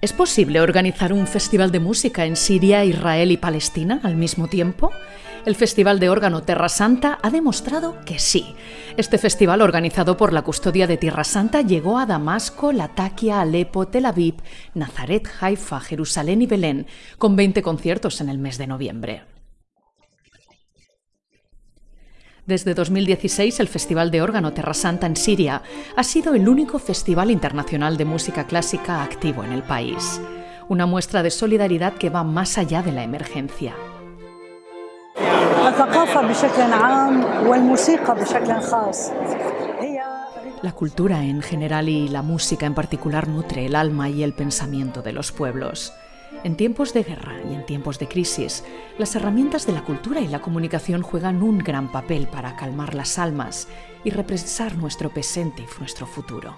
¿Es posible organizar un festival de música en Siria, Israel y Palestina al mismo tiempo? El Festival de Órgano Terra Santa ha demostrado que sí. Este festival, organizado por la Custodia de Tierra Santa, llegó a Damasco, Latakia, Alepo, Tel Aviv, Nazaret, Haifa, Jerusalén y Belén, con 20 conciertos en el mes de noviembre. Desde 2016, el Festival de Órgano Terra Santa en Siria ha sido el único festival internacional de música clásica activo en el país. Una muestra de solidaridad que va más allá de la emergencia. La cultura en general y la música en particular nutre el alma y el pensamiento de los pueblos. En tiempos de guerra y en tiempos de crisis, las herramientas de la cultura y la comunicación juegan un gran papel para calmar las almas y represar nuestro presente y nuestro futuro.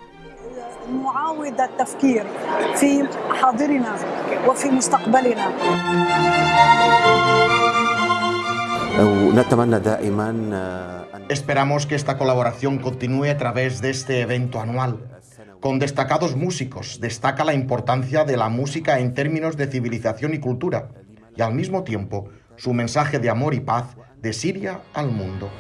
Esperamos que esta colaboración continúe a través de este evento anual con destacados músicos, destaca la importancia de la música en términos de civilización y cultura, y al mismo tiempo su mensaje de amor y paz de Siria al mundo.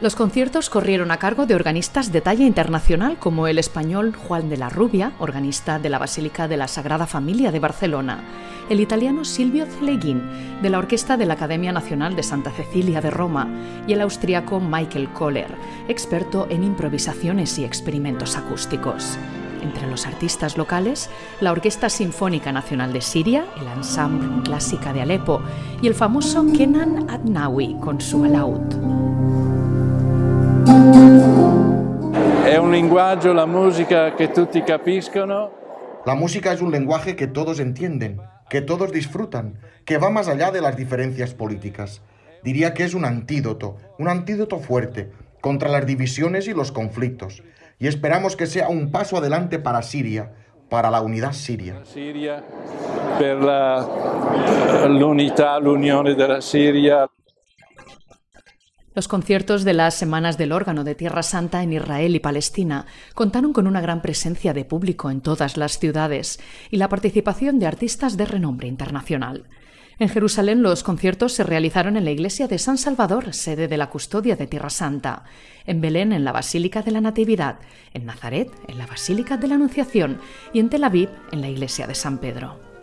Los conciertos corrieron a cargo de organistas de talla internacional como el español Juan de la Rubia, organista de la Basílica de la Sagrada Familia de Barcelona, el italiano Silvio Celeguin, de la Orquesta de la Academia Nacional de Santa Cecilia de Roma, y el austriaco Michael Kohler, experto en improvisaciones y experimentos acústicos. Entre los artistas locales, la Orquesta Sinfónica Nacional de Siria, el Ensemble Clásica de Alepo y el famoso Kenan Adnawi con su alaud. Es un lenguaje, la música, que tutti capiscono. La música es un lenguaje que todos entienden, que todos disfrutan, que va más allá de las diferencias políticas. Diría que es un antídoto, un antídoto fuerte contra las divisiones y los conflictos. Y esperamos que sea un paso adelante para Siria, para la unidad siria. Siria, la unidad, la unión de la Siria. Los conciertos de las Semanas del Órgano de Tierra Santa en Israel y Palestina contaron con una gran presencia de público en todas las ciudades y la participación de artistas de renombre internacional. En Jerusalén los conciertos se realizaron en la iglesia de San Salvador, sede de la custodia de Tierra Santa, en Belén en la Basílica de la Natividad, en Nazaret en la Basílica de la Anunciación y en Tel Aviv en la iglesia de San Pedro.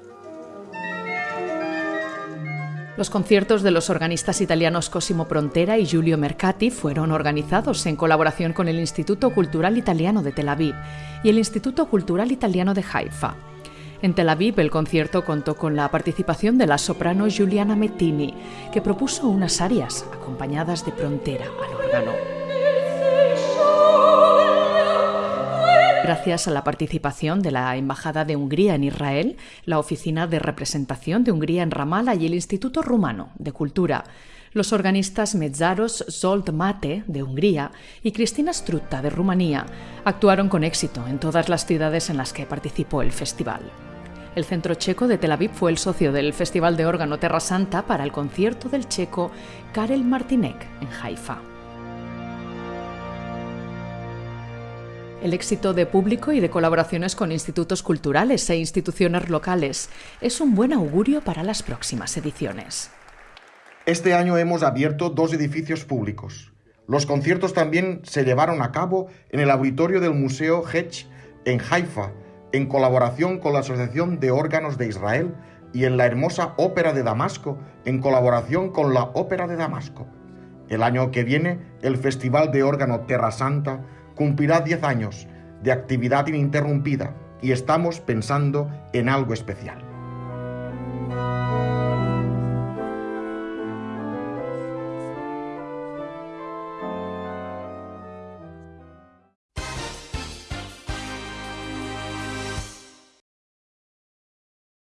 Los conciertos de los organistas italianos Cosimo Prontera y Giulio Mercati fueron organizados en colaboración con el Instituto Cultural Italiano de Tel Aviv y el Instituto Cultural Italiano de Haifa. En Tel Aviv el concierto contó con la participación de la soprano Giuliana Mettini, que propuso unas arias acompañadas de Prontera al órgano. Gracias a la participación de la Embajada de Hungría en Israel, la Oficina de Representación de Hungría en Ramallah y el Instituto Rumano de Cultura, los organistas Mezzaros Zolt Mate de Hungría y Cristina Strutta de Rumanía actuaron con éxito en todas las ciudades en las que participó el festival. El Centro Checo de Tel Aviv fue el socio del Festival de Órgano Terra Santa para el concierto del checo Karel Martinek en Haifa. El éxito de público y de colaboraciones con institutos culturales e instituciones locales es un buen augurio para las próximas ediciones. Este año hemos abierto dos edificios públicos. Los conciertos también se llevaron a cabo en el auditorio del Museo Hetch en Haifa, en colaboración con la Asociación de Órganos de Israel y en la hermosa Ópera de Damasco, en colaboración con la Ópera de Damasco. El año que viene, el Festival de Órgano Terra Santa cumplirá 10 años de actividad ininterrumpida y estamos pensando en algo especial.